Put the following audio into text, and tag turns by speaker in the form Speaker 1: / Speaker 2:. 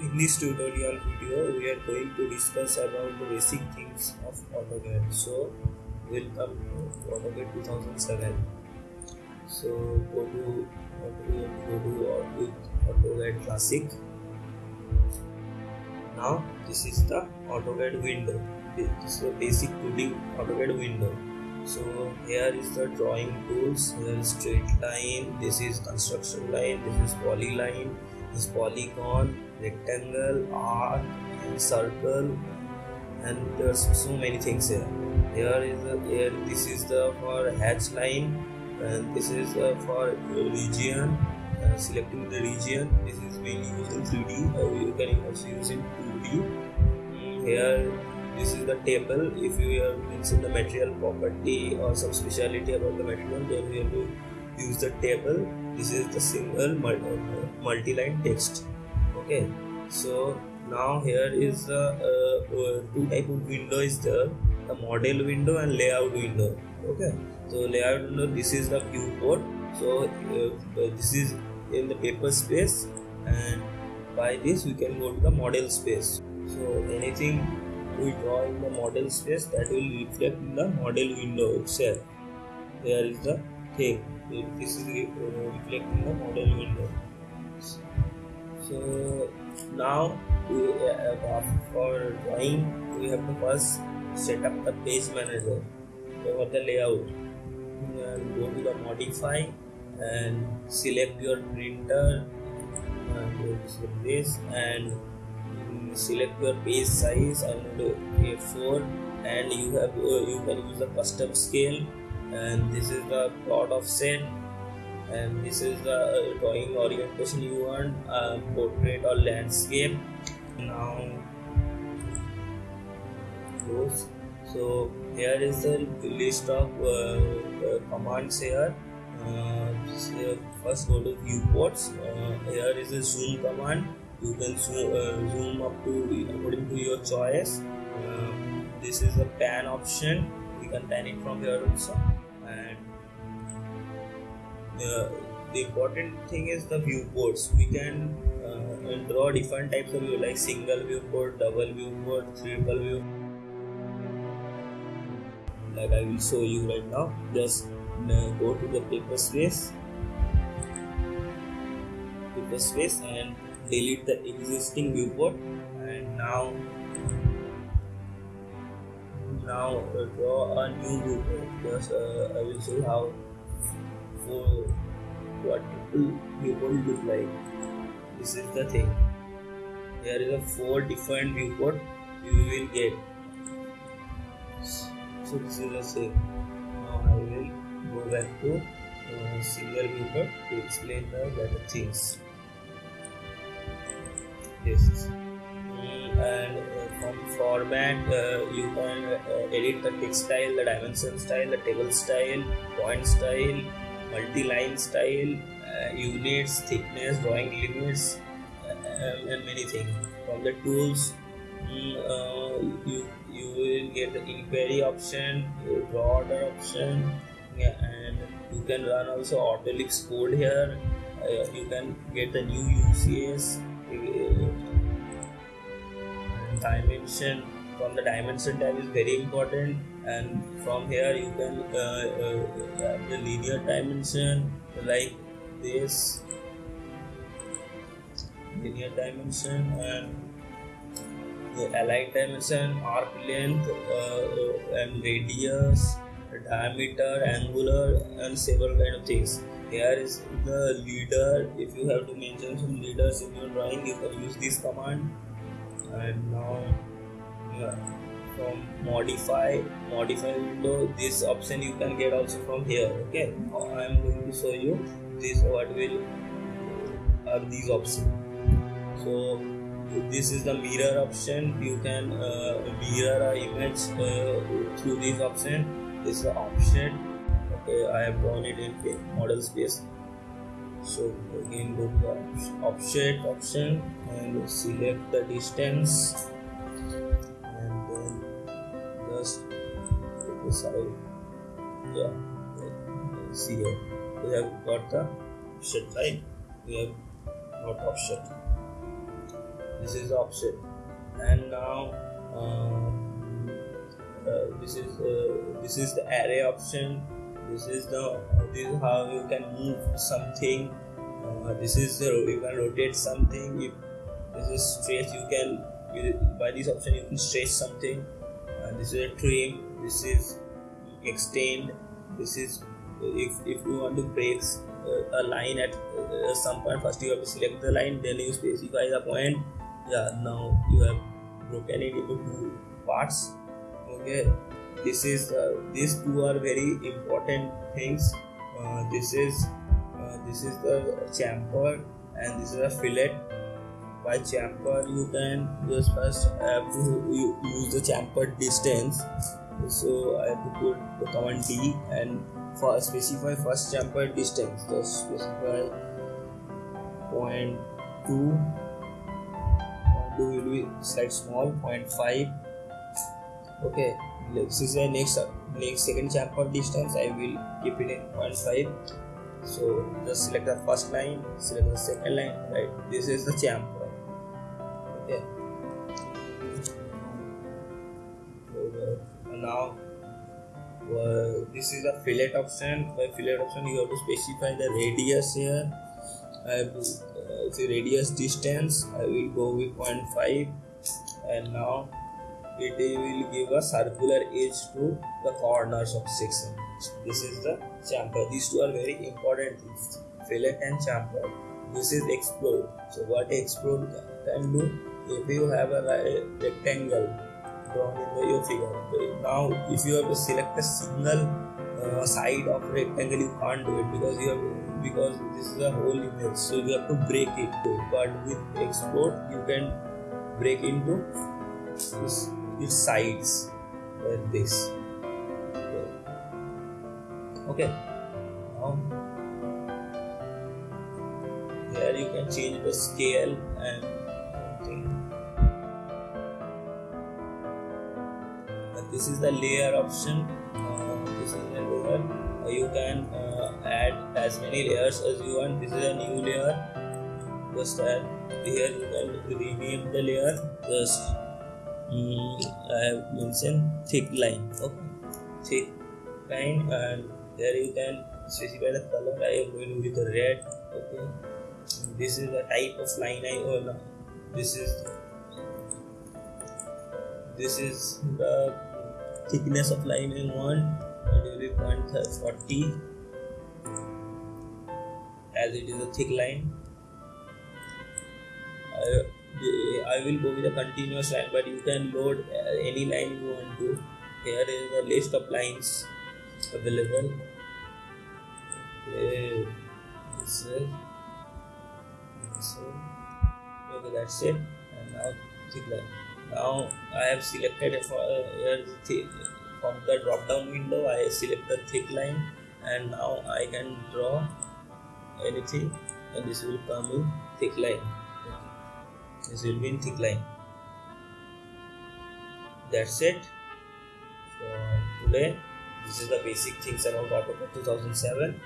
Speaker 1: In this tutorial video, we are going to discuss about the basic things of AutoCAD. So, welcome to AutoCAD 2007. So, go to go to AutoCAD Classic. Now, this is the AutoCAD window. This is the basic 2D AutoCAD window. So here is the drawing tools. Here is straight line. This is construction line. This is polyline. This is polygon rectangle, arc, and circle, and there's so many things here. Here is the here. This is the for hatch line, and this is uh, for region. Uh, selecting the region. This is being used in 3D. Uh, you can also use in 2D. Mm, here, this is the table. If you are mention the material property or some speciality about the material, then you have to use the table. This is the single multi-line text okay so now here is uh, uh, two type of window is there the model window and layout window. Okay so layout window this is the viewport so uh, this is in the paper space and by this we can go to the model space. So anything we draw in the model space that will reflect in the model window itself. There is the thing. This is reflecting the model window so now we, for drawing. We have to first set up the page manager. For the layout? And go to the modify and select your printer. And to this and select your page size and a4 and you have uh, you can use the custom scale. And this is the plot offset and this is the uh, drawing orientation. You want uh, portrait or landscape. Now close. So here is the list of uh, commands here. Uh, so first go to viewports. Uh, here is a zoom command. You can zoom, zoom up to according to your choice. This is the pan option. You can pan it from here also the important thing is the viewports. We can uh, draw different types of view like single viewport double viewport triple view. Like i will show you right now. Just uh, go to the paper space. Paper space and delete the existing viewport. And now now uh, draw a new viewport. Just uh, i will show how for what will look like. This is the thing. There is a four different viewport you will get. So this is the same. Now I will go back to uh, single viewport to explain the better things. This and uh, from format uh, you can uh, edit the text style, the dimension style, the table style, point style multi-line style, uh, units, thickness, drawing limits, uh, and many things. From the tools, uh, you you will get the inquiry option, draw order option, yeah, and you can run also AutoLISP code here. Uh, you can get the new UCS uh, dimension from the dimension tab is very important. And from here you can uh, uh, the linear dimension like this. Linear dimension and the aligned dimension arc length uh, uh, and radius diameter angular and several kind of things. Here is the leader. If you have to mention some leaders in your drawing you can use this command. And now yeah. From modify modify window this option you can get also from here okay? I am going to show you this what will are these options. So this is the mirror option. You can uh, mirror a image uh, through this option. This is the option. Okay i have drawn it in model space. So again go to the offset option and select the distance side yeah. See here. We have got the offset line we have not offset this is option. And now uh, uh, this is uh, this is the array option. This is the this is how you can move something. Uh, this is the you can rotate something. If this is stretch you can by this option you can stretch something. And this is a trim this is extend this is if, if you want to break uh, a line at uh, some point first you have to select the line then you specify the point. Yeah now you have broken it into two parts. Okay this is uh, these two are very important things. Uh, this is uh, this is the chamfer and this is a fillet. By chamfer you can just first have to use the chamfer distance so I have to put the command D and for specify first chamfer distance. Just specify point two. Point two will be slight small point 0.5 okay this is the next next second chamfer distance. I will keep it in point 0.5 so just select the first line select the second line right? This is the chamfer now uh, this is a fillet option. By fillet option you have to specify the radius here. I have uh, the radius distance. I will go with 0.5 and now it will give a circular edge to the corners of section this is the chamfer. These two are very important things. Fillet and chamfer. This is explode. So what explode can do? If you have a rectangle drawn in your figure. Now, if you have to select a single uh, side of rectangle, you can't do it because you have because this is a whole image, so you have to break it. But with explode, you can break into this, its sides like this. Okay. Now here you can change the scale and this is the layer option uh, this is the layer. Uh, you can uh, add as many layers as you want. This is a new layer. Just add here you can rename the layer. Just um, I have mentioned thick line okay? Thick line and there you can specify the color. I am going with the red okay? This is the type of line I want this is this is the thickness of line I want it will be 0.40 as it is a thick line I, I will go with a continuous line but you can load any line you want to. Here is the list of lines available. Okay this is, this is okay that's it. And now thick line now I have selected for uh, from the drop down window I select the thick line and now I can draw anything and this will come in thick line. This will be in thick line. That's it. For today this is the basic things about AutoCAD 2007